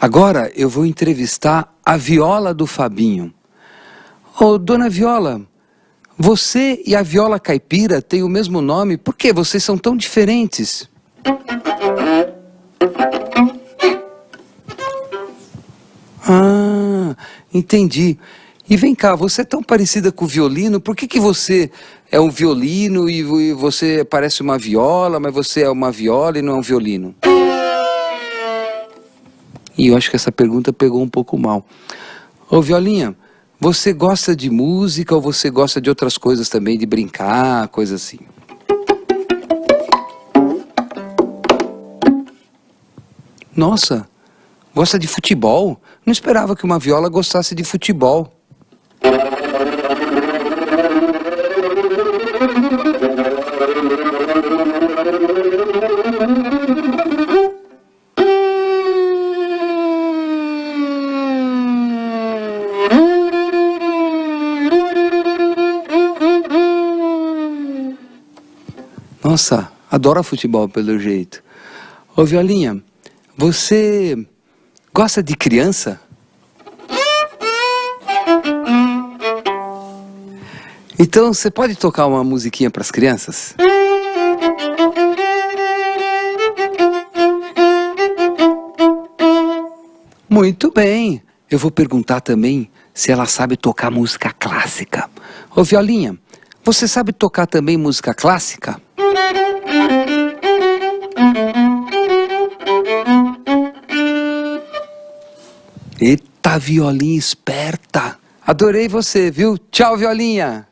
Agora eu vou entrevistar a viola do Fabinho. Ô, dona Viola, você e a viola caipira têm o mesmo nome, por que vocês são tão diferentes? Ah, entendi. E vem cá, você é tão parecida com o violino, por que, que você é um violino e você parece uma viola, mas você é uma viola e não é um violino? E eu acho que essa pergunta pegou um pouco mal. Ô Violinha, você gosta de música ou você gosta de outras coisas também, de brincar, coisa assim? Nossa, gosta de futebol? Não esperava que uma viola gostasse de futebol. Nossa, adora futebol pelo jeito. Ô Violinha, você gosta de criança? Então, você pode tocar uma musiquinha para as crianças? Muito bem. Eu vou perguntar também se ela sabe tocar música clássica. Ô Violinha, você sabe tocar também música clássica? Eita, violinha esperta! Adorei você, viu? Tchau, violinha!